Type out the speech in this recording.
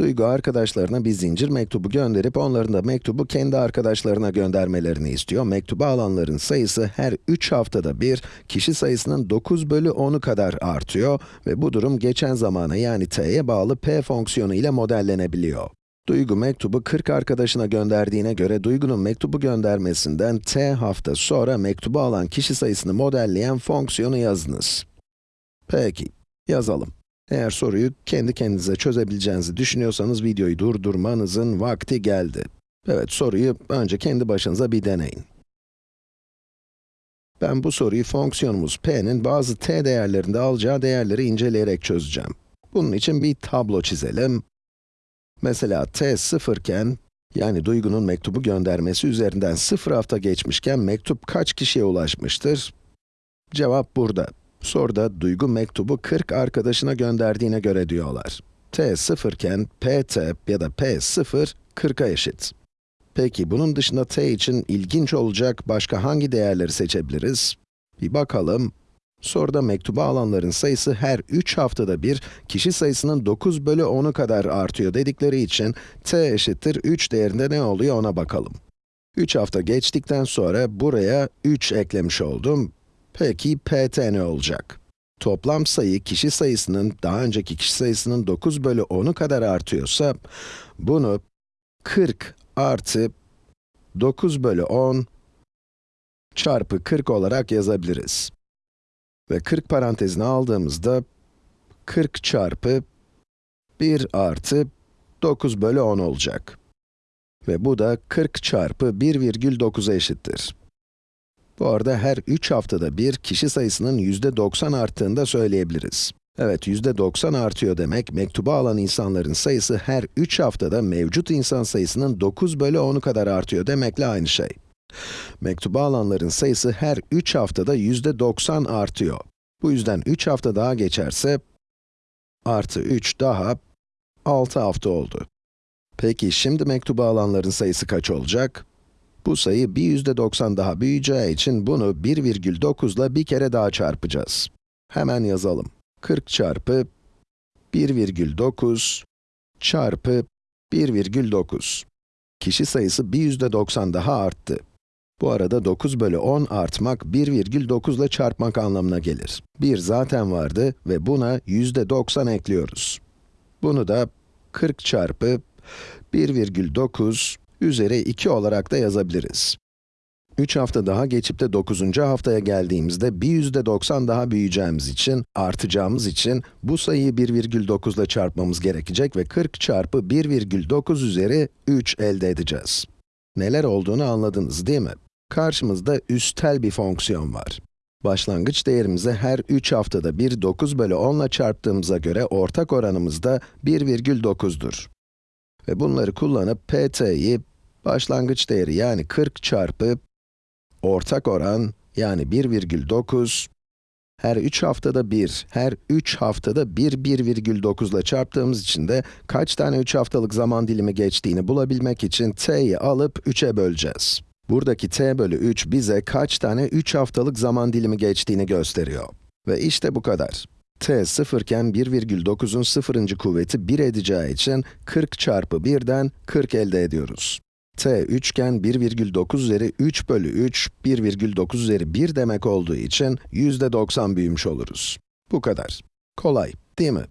Duygu arkadaşlarına bir zincir mektubu gönderip onların da mektubu kendi arkadaşlarına göndermelerini istiyor. Mektubu alanların sayısı her 3 haftada bir, kişi sayısının 9 bölü 10'u kadar artıyor ve bu durum geçen zamana yani t'ye bağlı p fonksiyonu ile modellenebiliyor. Duygu mektubu 40 arkadaşına gönderdiğine göre Duygu'nun mektubu göndermesinden t hafta sonra mektubu alan kişi sayısını modelleyen fonksiyonu yazınız. Peki, yazalım. Eğer soruyu kendi kendinize çözebileceğinizi düşünüyorsanız videoyu durdurmanızın vakti geldi. Evet, soruyu önce kendi başınıza bir deneyin. Ben bu soruyu fonksiyonumuz p'nin bazı t değerlerinde alacağı değerleri inceleyerek çözeceğim. Bunun için bir tablo çizelim. Mesela t sıfırken, yani Duygu'nun mektubu göndermesi üzerinden sıfır hafta geçmişken mektup kaç kişiye ulaşmıştır? Cevap burada. Soruda Duygu mektubu 40 arkadaşına gönderdiğine göre diyorlar. t sıfırken pt ya da p sıfır 40'a eşit. Peki bunun dışında t için ilginç olacak başka hangi değerleri seçebiliriz? Bir bakalım. Soruda mektubu alanların sayısı her 3 haftada bir, kişi sayısının 9 bölü 10'u kadar artıyor dedikleri için, t eşittir 3 değerinde ne oluyor ona bakalım. 3 hafta geçtikten sonra buraya 3 eklemiş oldum. Peki pt ne olacak? Toplam sayı kişi sayısının daha önceki kişi sayısının 9 bölü 10'u kadar artıyorsa, bunu 40 artı 9 bölü 10 çarpı 40 olarak yazabiliriz. Ve 40 parantezine aldığımızda 40 çarpı 1 artı 9 bölü 10 olacak. Ve bu da 40 çarpı 1,9'a eşittir. Bu arada her 3 haftada bir kişi sayısının %90 arttığını da söyleyebiliriz. Evet, %90 artıyor demek, mektubu alan insanların sayısı her 3 haftada mevcut insan sayısının 9 bölü 10'u kadar artıyor demekle aynı şey. Mektubu alanların sayısı her 3 haftada %90 artıyor. Bu yüzden 3 hafta daha geçerse, artı 3 daha 6 hafta oldu. Peki şimdi mektubu alanların sayısı kaç olacak? Bu sayı bir %90 daha büyüyeceği için bunu 1,9 ile bir kere daha çarpacağız. Hemen yazalım. 40 çarpı 1,9 çarpı 1,9. Kişi sayısı bir %90 daha arttı. Bu arada 9 bölü 10 artmak 1,9 ile çarpmak anlamına gelir. 1 zaten vardı ve buna %90 ekliyoruz. Bunu da 40 çarpı 1,9 üzeri 2 olarak da yazabiliriz. 3 hafta daha geçip de 9. haftaya geldiğimizde bir %90 daha büyüyeceğimiz için, artacağımız için bu sayıyı 1,9 ile çarpmamız gerekecek ve 40 çarpı 1,9 üzeri 3 elde edeceğiz. Neler olduğunu anladınız değil mi? Karşımızda üstel bir fonksiyon var. Başlangıç değerimizi her 3 haftada bir 9 bölü 10 ile çarptığımıza göre ortak oranımız da 1,9'dur. Ve bunları kullanıp pt'yi başlangıç değeri yani 40 çarpı ortak oran yani 1,9 her 3 haftada 1, her 3 haftada 1, 1,9 ile çarptığımız için de kaç tane 3 haftalık zaman dilimi geçtiğini bulabilmek için t'yi alıp 3'e böleceğiz. Buradaki t bölü 3 bize kaç tane 3 haftalık zaman dilimi geçtiğini gösteriyor. Ve işte bu kadar. t sıfırken 1,9'un sıfırıncı kuvveti 1 edeceği için 40 çarpı 1'den 40 elde ediyoruz. T 3 iken 1,9 üzeri 3 bölü 3, 1,9 üzeri 1 demek olduğu için %90 büyümüş oluruz. Bu kadar. Kolay, değil mi?